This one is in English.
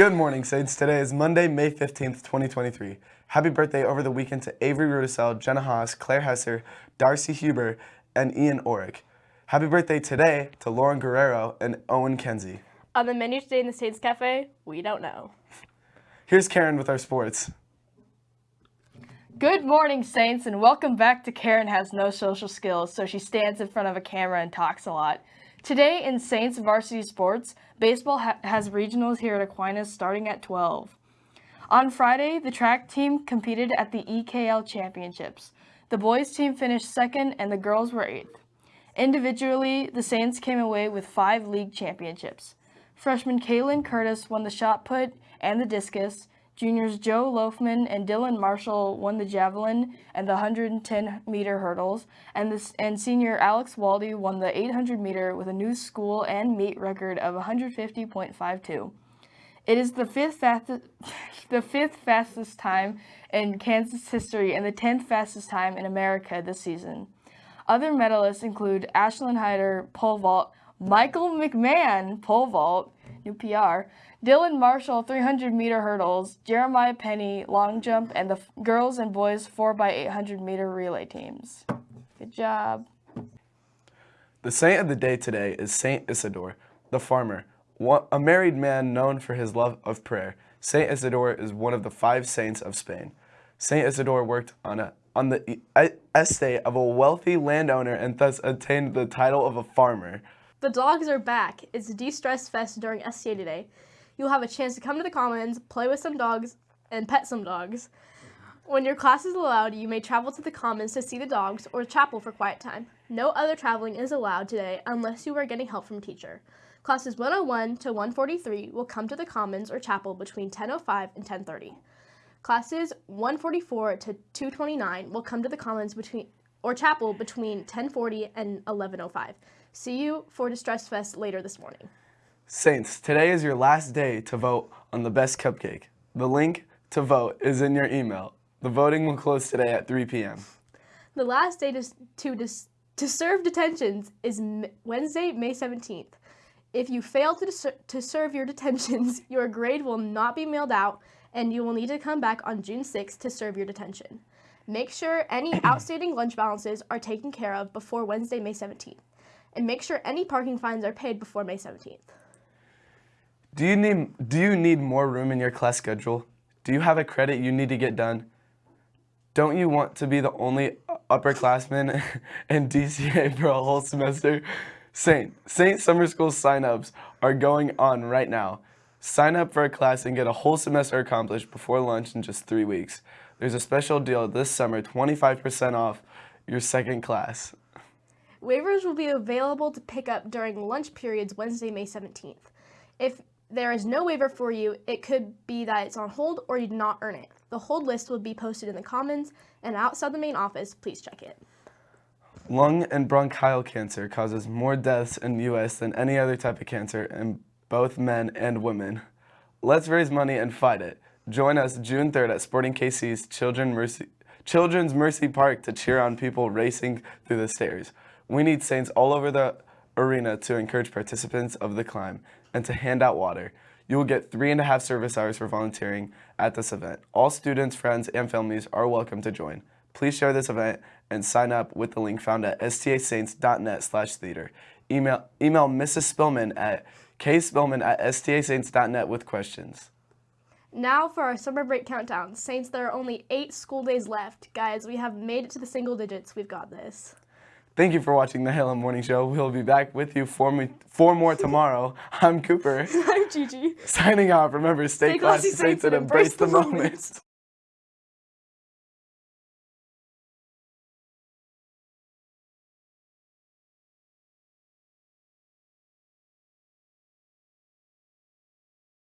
Good morning, Saints. Today is Monday, May 15th, 2023. Happy birthday over the weekend to Avery Rudisell, Jenna Haas, Claire Hesser, Darcy Huber, and Ian Orick. Happy birthday today to Lauren Guerrero and Owen Kenzie. On the menu today in the Saints Cafe, we don't know. Here's Karen with our sports. Good morning, Saints, and welcome back to Karen Has No Social Skills, so she stands in front of a camera and talks a lot. Today in Saints Varsity Sports, baseball ha has regionals here at Aquinas starting at 12. On Friday, the track team competed at the EKL Championships. The boys team finished second and the girls were eighth. Individually, the Saints came away with five league championships. Freshman Kaylin Curtis won the shot put and the discus, Juniors Joe Loafman and Dylan Marshall won the javelin and the 110 meter hurdles, and, this, and senior Alex Waldy won the 800 meter with a new school and meet record of 150.52. It is the fifth fastest, the fifth fastest time in Kansas history and the 10th fastest time in America this season. Other medalists include Ashlyn Hyder, pole vault, Michael McMahon, pole vault, new PR, Dylan Marshall 300 meter hurdles, Jeremiah Penny long jump, and the girls and boys 4x800 meter relay teams. Good job. The saint of the day today is Saint Isidore, the farmer, a married man known for his love of prayer. Saint Isidore is one of the five saints of Spain. Saint Isidore worked on a on the estate of a wealthy landowner and thus attained the title of a farmer. The dogs are back. It's a De-Stress Fest during STA today. You'll have a chance to come to the Commons, play with some dogs, and pet some dogs. When your class is allowed, you may travel to the Commons to see the dogs or chapel for quiet time. No other traveling is allowed today unless you are getting help from teacher. Classes 101 to 143 will come to the Commons or chapel between 10.05 and 10.30. Classes 144 to 229 will come to the Commons between or chapel between 1040 and 1105. See you for De-Stress Fest later this morning. Saints, today is your last day to vote on the best cupcake. The link to vote is in your email. The voting will close today at 3 p.m. The last day to, to, to serve detentions is Wednesday, May 17th. If you fail to, to serve your detentions, your grade will not be mailed out and you will need to come back on June 6th to serve your detention. Make sure any outstanding lunch balances are taken care of before Wednesday, May 17th. And make sure any parking fines are paid before May 17th. Do you need, do you need more room in your class schedule? Do you have a credit you need to get done? Don't you want to be the only upperclassman in DCA for a whole semester? Saint, Saint Summer School sign-ups are going on right now. Sign up for a class and get a whole semester accomplished before lunch in just three weeks. There's a special deal this summer, 25% off your second class. Waivers will be available to pick up during lunch periods Wednesday, May 17th. If there is no waiver for you, it could be that it's on hold or you did not earn it. The hold list will be posted in the Commons and outside the main office, please check it. Lung and bronchial cancer causes more deaths in the U.S. than any other type of cancer in both men and women. Let's raise money and fight it. Join us June 3rd at Sporting KC's Children Mercy, Children's Mercy Park to cheer on people racing through the stairs. We need Saints all over the arena to encourage participants of the climb and to hand out water. You will get three and a half service hours for volunteering at this event. All students, friends, and families are welcome to join. Please share this event and sign up with the link found at stasaints.net slash theater. Email, email Mrs. Spillman at kspillman at stasaints.net with questions. Now for our summer break countdown. Saints, there are only eight school days left. Guys, we have made it to the single digits. We've got this. Thank you for watching the Halo Morning Show. We'll be back with you for, me, for more tomorrow. I'm Cooper. I'm Gigi. Signing off. Remember, stay, stay classy, saints, and embrace the, the moment.